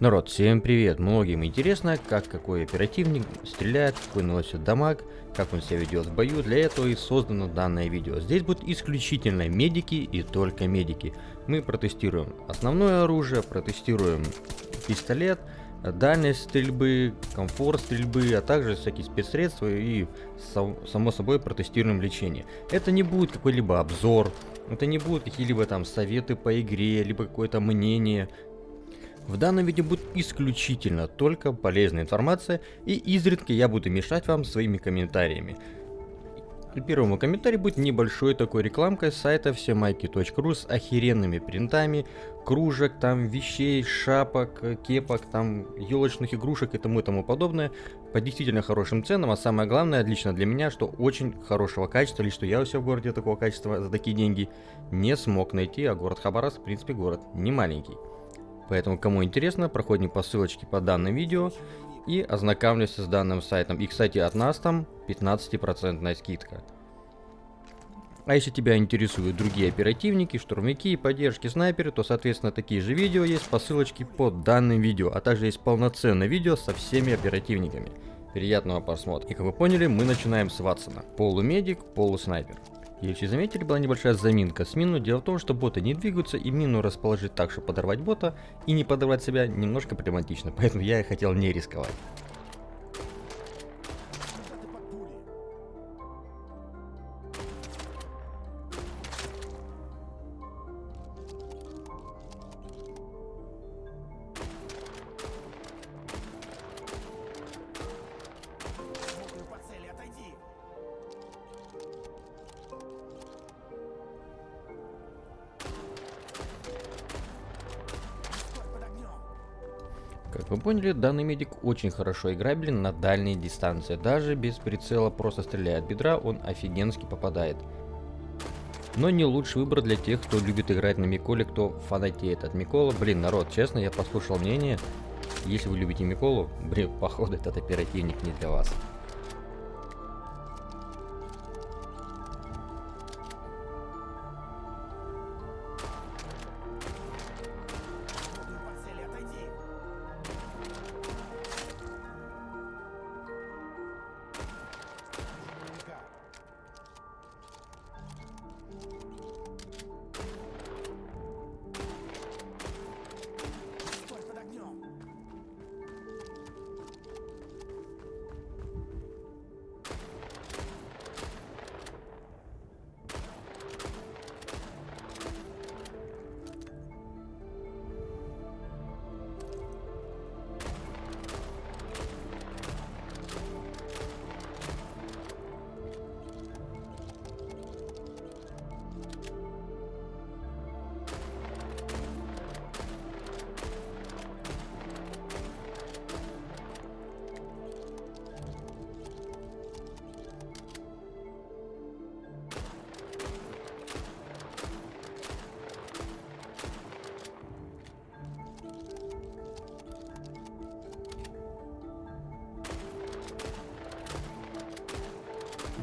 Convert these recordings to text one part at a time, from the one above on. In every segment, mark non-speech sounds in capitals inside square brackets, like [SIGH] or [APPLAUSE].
Народ, всем привет! Многим интересно, как какой оперативник стреляет, какой наносит дамаг, как он себя ведет в бою. Для этого и создано данное видео. Здесь будут исключительно медики и только медики. Мы протестируем основное оружие, протестируем пистолет, дальность стрельбы, комфорт стрельбы, а также всякие спецсредства и само собой протестируем лечение. Это не будет какой-либо обзор, это не будут какие-либо там советы по игре, либо какое-то мнение. В данном видео будет исключительно только полезная информация, и изредка я буду мешать вам своими комментариями. Первому комментарию будет небольшой такой рекламкой сайта всемайки.ру с охеренными принтами, кружек, там вещей, шапок, кепок, там елочных игрушек и тому и тому подобное по действительно хорошим ценам, а самое главное, лично для меня, что очень хорошего качества, лишь что я у себя в городе такого качества за такие деньги не смог найти, а город Хабаровск, в принципе, город не маленький. Поэтому, кому интересно, проходим по ссылочке под данным видео и ознакомьтесь с данным сайтом. И, кстати, от нас там 15% скидка. А если тебя интересуют другие оперативники, штурмовики и поддержки снайперы, то, соответственно, такие же видео есть по ссылочке под данным видео, а также есть полноценное видео со всеми оперативниками. Приятного просмотра. И как вы поняли, мы начинаем с Ватсона. Полумедик, полуснайпер. Если заметили, была небольшая заминка с мину. Дело в том, что боты не двигаются, и мину расположить так, чтобы подорвать бота, и не подорвать себя немножко проблематично, [LAUGHS] поэтому я и хотел не рисковать. Как вы поняли, данный медик очень хорошо играбелен на дальней дистанции. Даже без прицела просто стреляя от бедра, он офигенски попадает. Но не лучший выбор для тех, кто любит играть на Миколе, кто фанатеет от Микола. Блин, народ, честно, я послушал мнение. Если вы любите Миколу, блин, [LAUGHS] походу этот оперативник не для вас.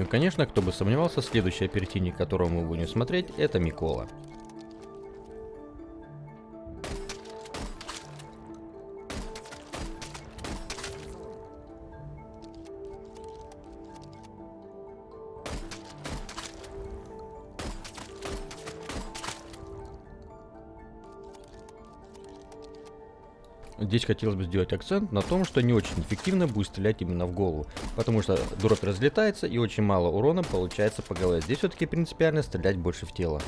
Ну и конечно, кто бы сомневался, следующий оперативник, которого мы будем смотреть, это Микола. Здесь хотелось бы сделать акцент на том, что не очень эффективно будет стрелять именно в голову, потому что дробь разлетается и очень мало урона получается по голове. Здесь все-таки принципиально стрелять больше в тело.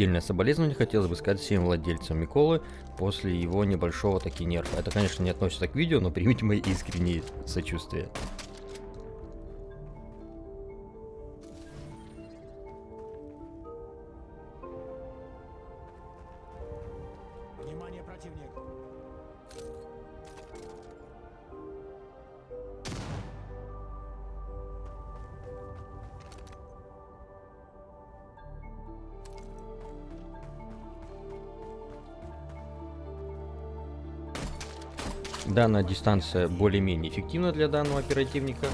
Отдельное соболезнование хотелось бы сказать всем владельцам Миколы после его небольшого таки нерфа. Это, конечно, не относится к видео, но примите мои искренние сочувствия. Внимание, противник! Данная дистанция более-менее эффективна для данного оперативника.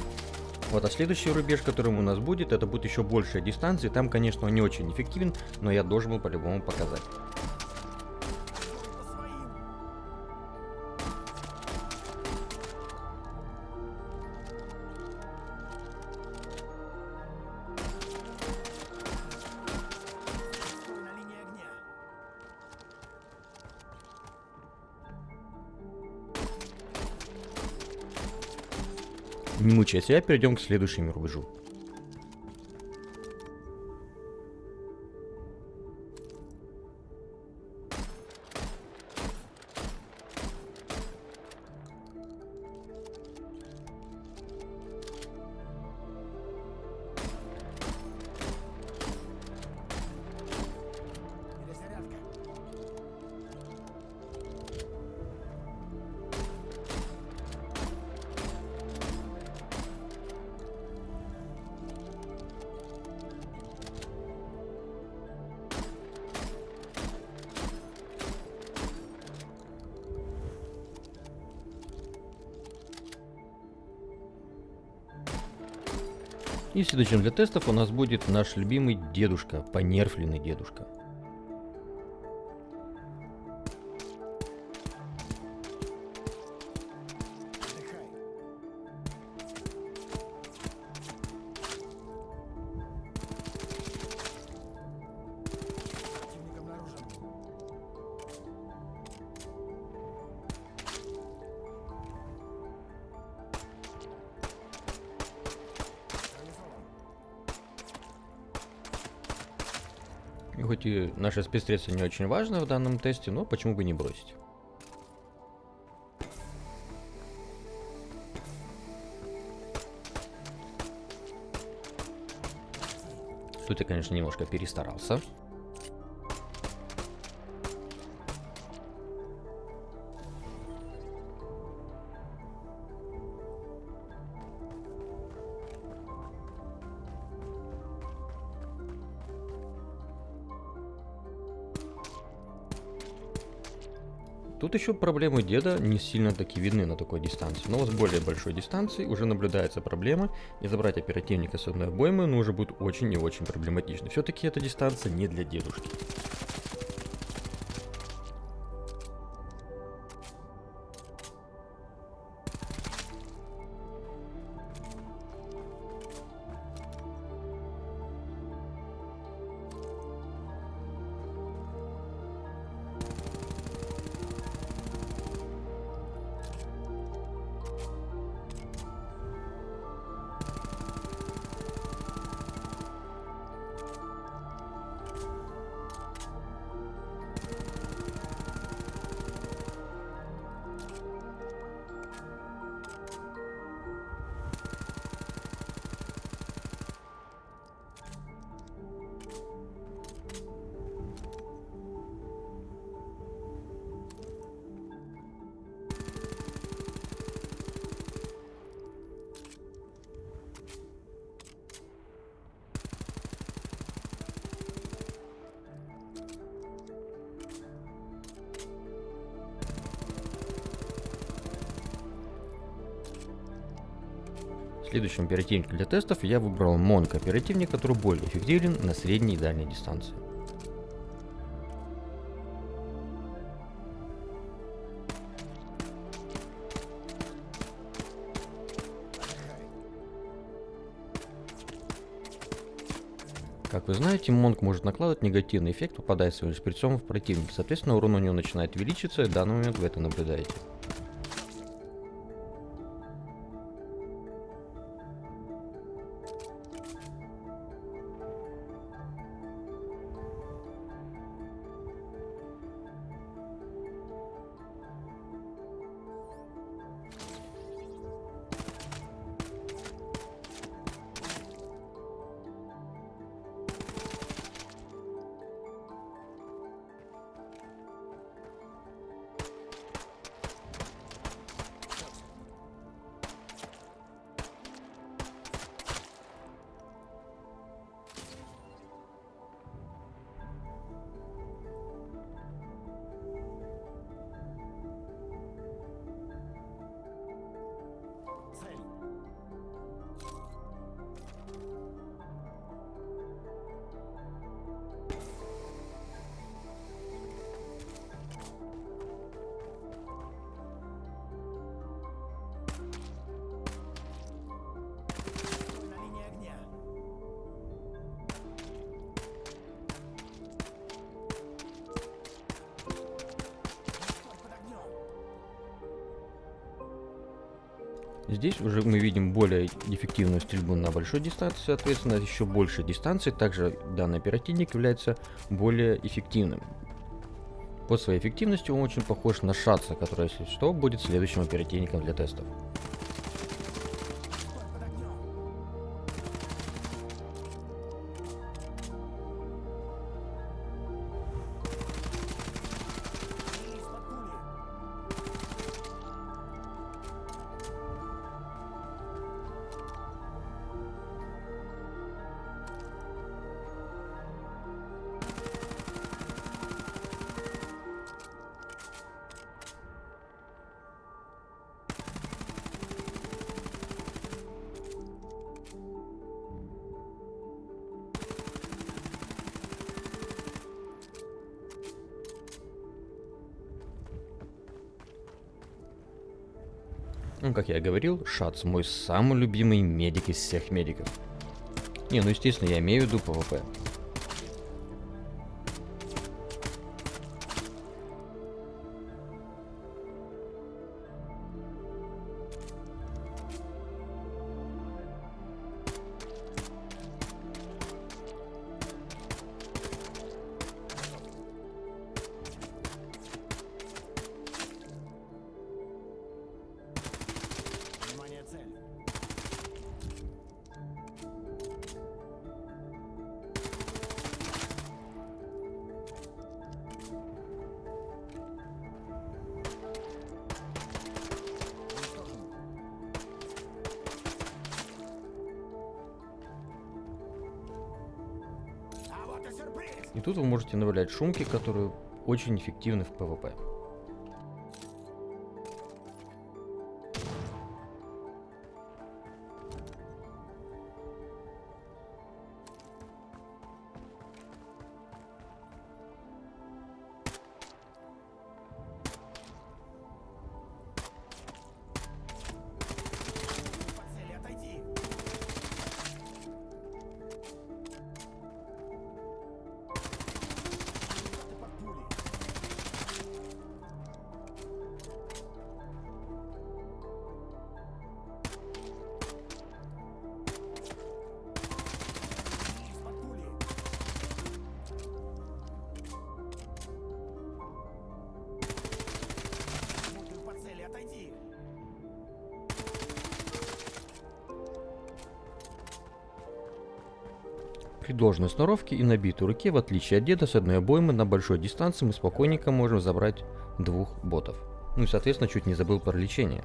Вот, а следующий рубеж, которым у нас будет, это будет еще большая дистанция. Там, конечно, он не очень эффективен, но я должен был по-любому показать. Не мучая себя, перейдем к следующему рубежу. И следующим для тестов у нас будет наш любимый дедушка, понерфленный дедушка. Хоть и наши спецсредства не очень важны в данном тесте, но почему бы не бросить. Тут я, конечно, немножко перестарался. Тут еще проблемы деда не сильно таки видны на такой дистанции, но с более большой дистанции уже наблюдается проблема, и забрать оперативника с одной обоймы ну, уже будет очень и очень проблематично. Все-таки эта дистанция не для дедушки. Следующим оперативником для тестов я выбрал Monk оперативник, который более эффективен на средней и дальней дистанции. Как вы знаете, Монк может накладывать негативный эффект, попадая своим шприцом в противника. Соответственно, урон у него начинает увеличиться, и в данный момент вы это наблюдаете. Здесь уже мы видим более эффективную стрельбу на большой дистанции, соответственно, еще больше дистанции. Также данный оперативник является более эффективным. По своей эффективности он очень похож на Шатса, который, если что, будет следующим оперативником для тестов. Ну, как я говорил, Шац мой самый любимый медик из всех медиков. Не, ну естественно, я имею в виду PvP. Тут вы можете добавлять шумки, которые очень эффективны в PvP. При должной сноровке и набитой руке, в отличие от деда, с одной обоймы на большой дистанции мы спокойненько можем забрать двух ботов. Ну и соответственно чуть не забыл про лечение.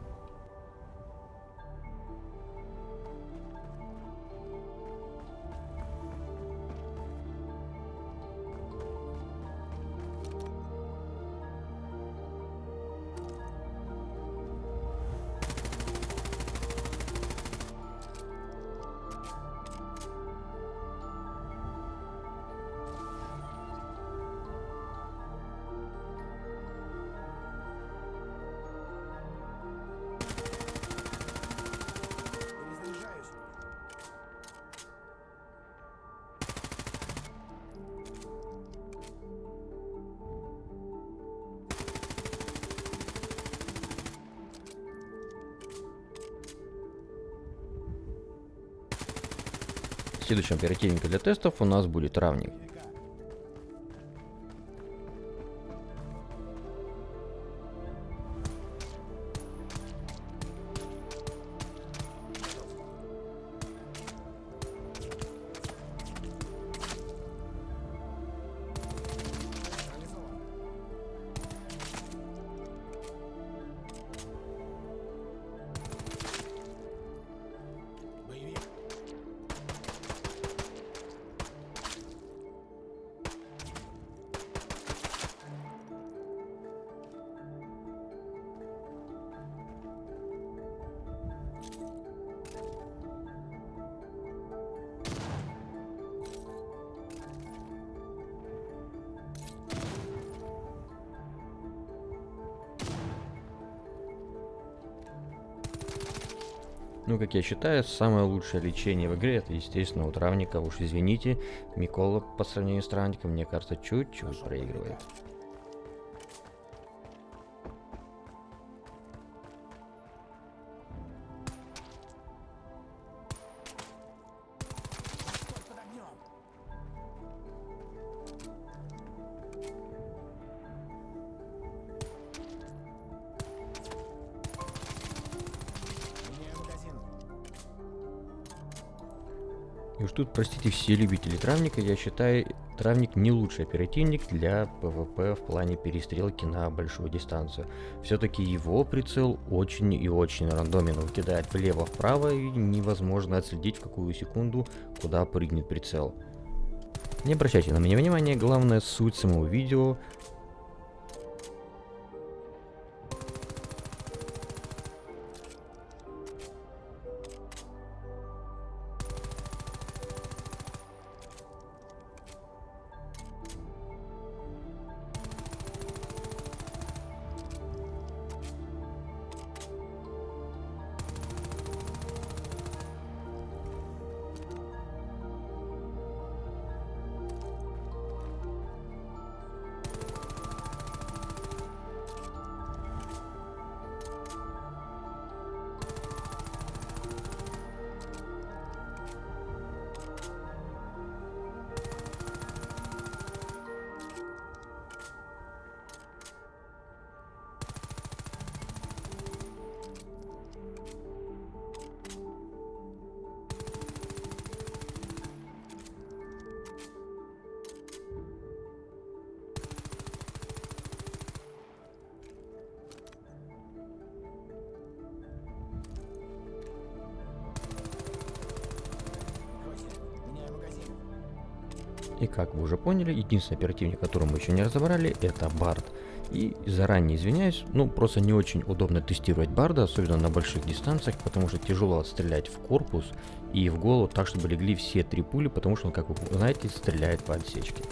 Следующим оперативником для тестов у нас будет равник. Ну, как я считаю, самое лучшее лечение в игре это, естественно, у травника. Уж извините, Микола по сравнению с травником, мне кажется, чуть-чуть проигрывает. Простите, все любители травника, я считаю, травник не лучший оперативник для ПВП в плане перестрелки на большую дистанцию. Все-таки его прицел очень и очень рандомен, он кидает влево-вправо и невозможно отследить в какую секунду, куда прыгнет прицел. Не обращайте на меня внимания, главная суть самого видео И как вы уже поняли, единственный оперативник, которого мы еще не разобрали, это Бард. И заранее извиняюсь, ну просто не очень удобно тестировать Барда, особенно на больших дистанциях, потому что тяжело стрелять в корпус и в голову так, чтобы легли все три пули, потому что он, как вы знаете, стреляет по отсечке.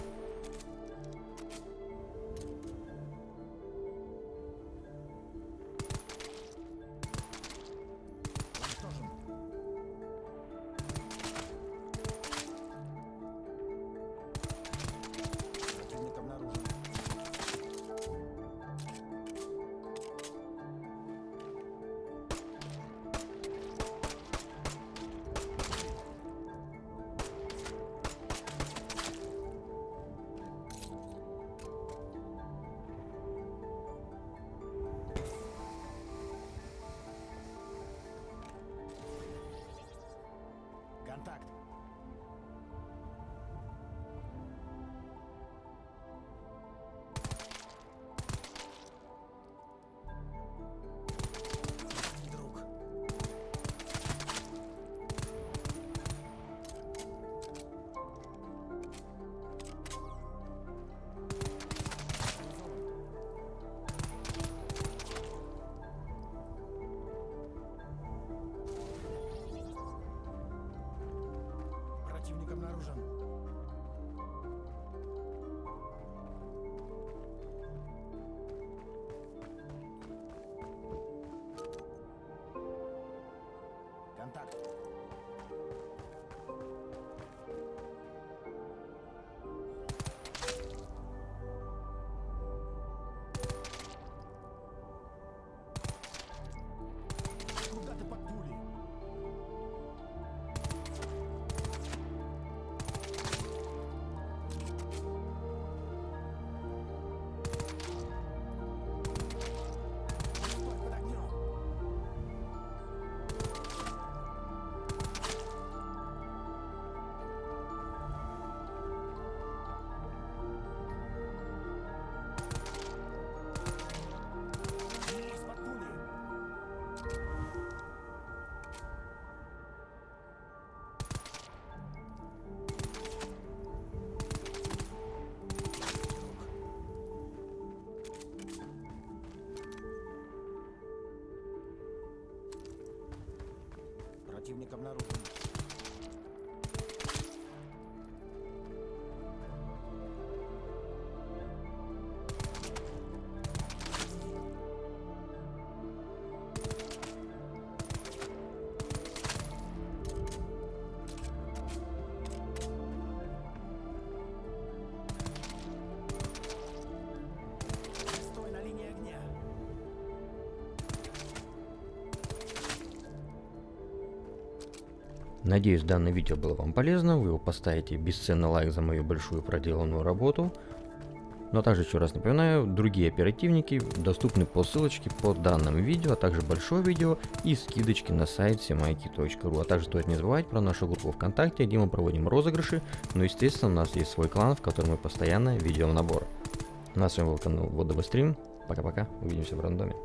Надеюсь, данное видео было вам полезно, вы его поставите бесценный лайк за мою большую проделанную работу. Но также еще раз напоминаю, другие оперативники доступны по ссылочке под данным видео, а также большое видео и скидочки на сайт semайки.ру. А также стоит не забывать про нашу группу ВКонтакте, где мы проводим розыгрыши, но естественно у нас есть свой клан, в котором мы постоянно ведем набор. На с вами был канал Водовый Стрим. Пока-пока, увидимся в рандоме.